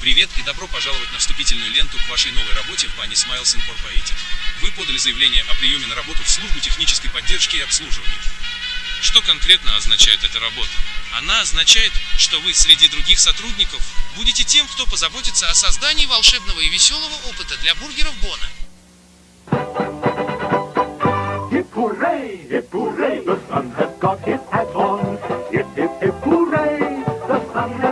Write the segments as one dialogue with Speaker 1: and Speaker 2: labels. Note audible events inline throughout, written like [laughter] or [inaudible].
Speaker 1: Привет и добро пожаловать на вступительную ленту к вашей новой работе в бане Smiles Incorporated. Вы подали заявление о приеме на работу в службу технической поддержки и обслуживания. Что конкретно означает эта работа? Она означает, что вы среди других сотрудников будете тем, кто позаботится о создании волшебного и веселого опыта для бургеров Бона.
Speaker 2: The sun has got his hat on. Hip hip hip hooray, the sun has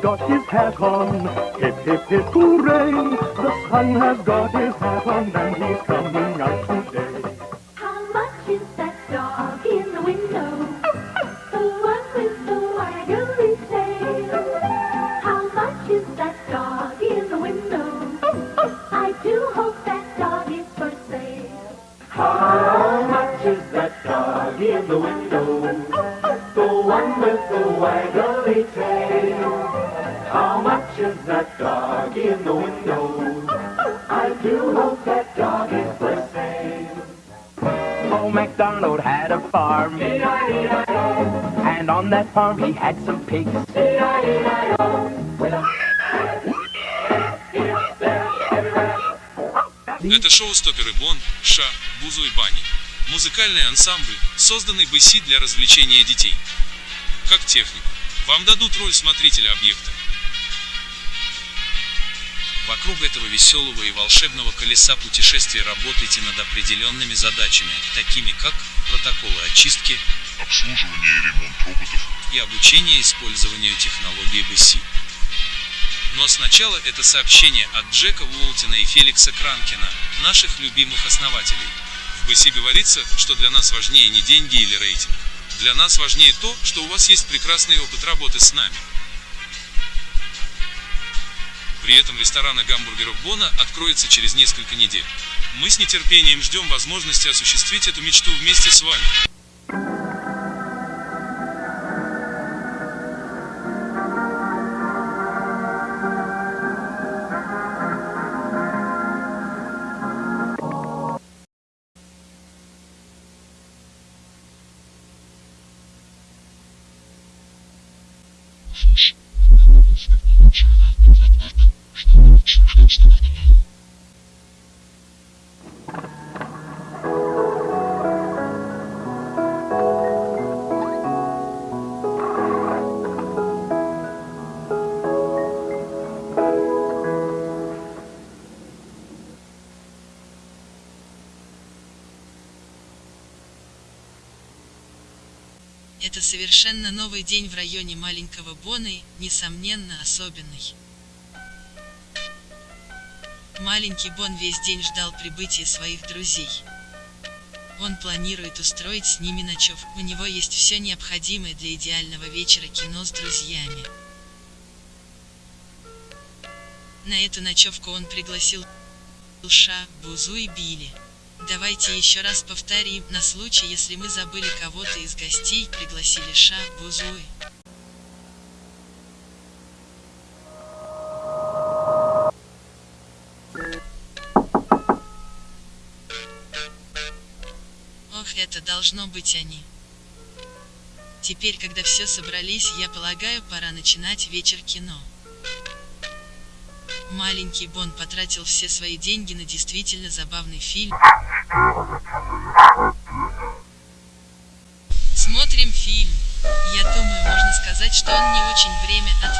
Speaker 2: got his hat on. Hip hip hip hooray, the sun has got his hat on and he's coming out today.
Speaker 3: How much is that dog in the window? [laughs] The one with the waggly tail. How much is that dog in the window? [laughs] I do hope that dog is for sale.
Speaker 2: How much is that dog in the window?
Speaker 4: Old MacDonald had a farm, and on that farm he had some pigs.
Speaker 1: Это шоу Стоперы Бон, Ша, Бузу и Бани. Музыкальный ансамбль, созданный БСИ для развлечения детей. Как технику. Вам дадут роль смотрителя объекта. Вокруг этого веселого и волшебного колеса путешествия работайте над определенными задачами, такими как протоколы очистки
Speaker 5: обслуживание и ремонт роботов,
Speaker 1: и обучение использованию технологии БСИ. Но сначала это сообщение от Джека Уолтина и Феликса Кранкина, наших любимых основателей. В БСИ говорится, что для нас важнее не деньги или рейтинг. Для нас важнее то, что у вас есть прекрасный опыт работы с нами. При этом ресторана гамбургеров Бона откроется через несколько недель. Мы с нетерпением ждем возможности осуществить эту мечту вместе с вами.
Speaker 6: Это совершенно новый день в районе маленького Бона и, несомненно, особенный. Маленький Бон весь день ждал прибытия своих друзей. Он планирует устроить с ними ночевку. У него есть все необходимое для идеального вечера кино с друзьями. На эту ночевку он пригласил Ша, Бузу и Билли. Давайте еще раз повторим, на случай, если мы забыли кого-то из гостей, пригласили Ша, Бузуи. Ох, это должно быть они. Теперь, когда все собрались, я полагаю, пора начинать вечер кино. Маленький Бон потратил все свои деньги на действительно забавный фильм. Смотрим фильм. Я думаю, можно сказать, что он не очень время от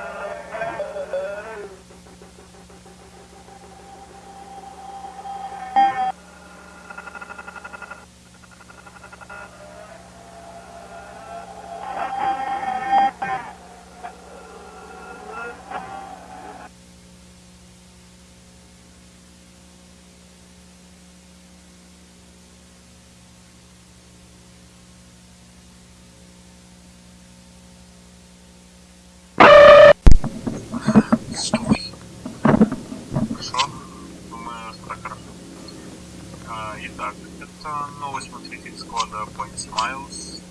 Speaker 7: итак, это новый смотритель склада Point Smiles.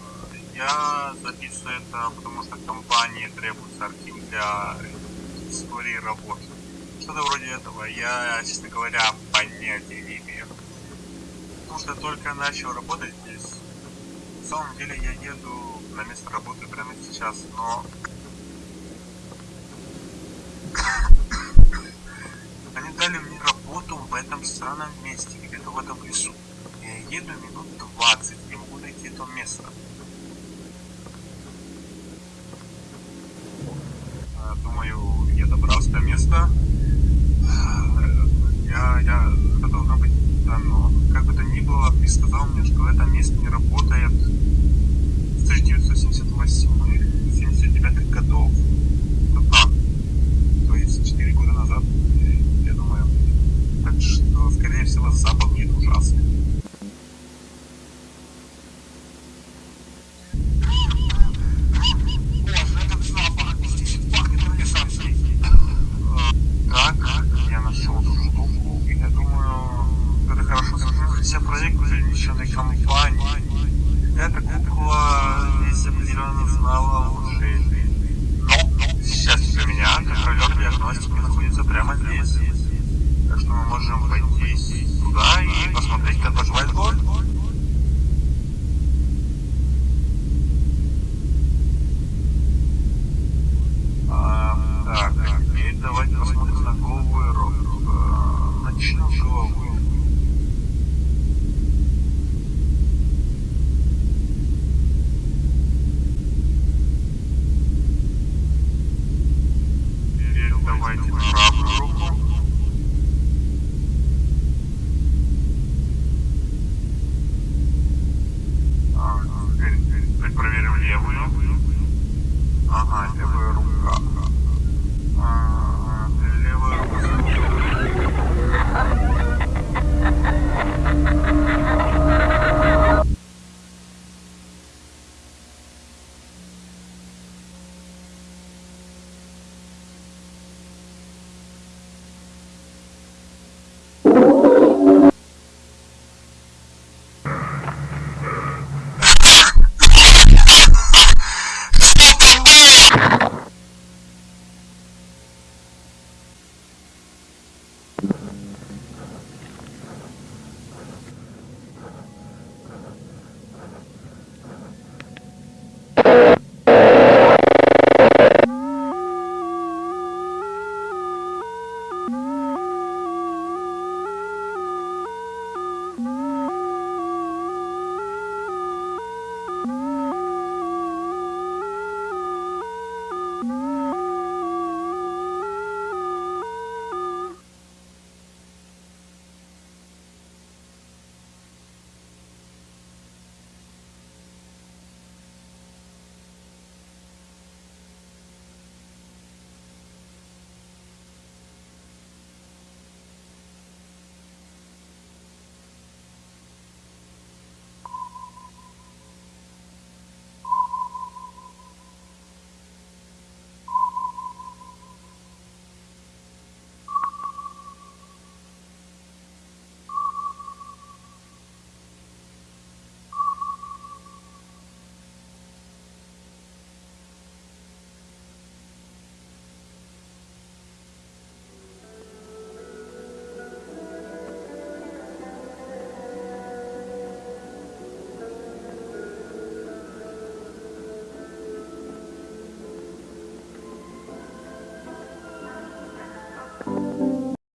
Speaker 7: Я записываю это, потому что компании требуется архив для истории работы. Что-то вроде этого. Я, честно говоря, понятия не имею. Потому что только начал работать здесь. На самом деле я еду на место работы прямо сейчас, но этом странном месте, где-то в этом лесу. Я еду минут 20, не могу найти то место. А, думаю, я добрался до места. А, я, я, это должно быть да, давно. Как бы то ни было, ты сказал мне, что это место не работает с 1978-79 годов. Да, то есть 4 года назад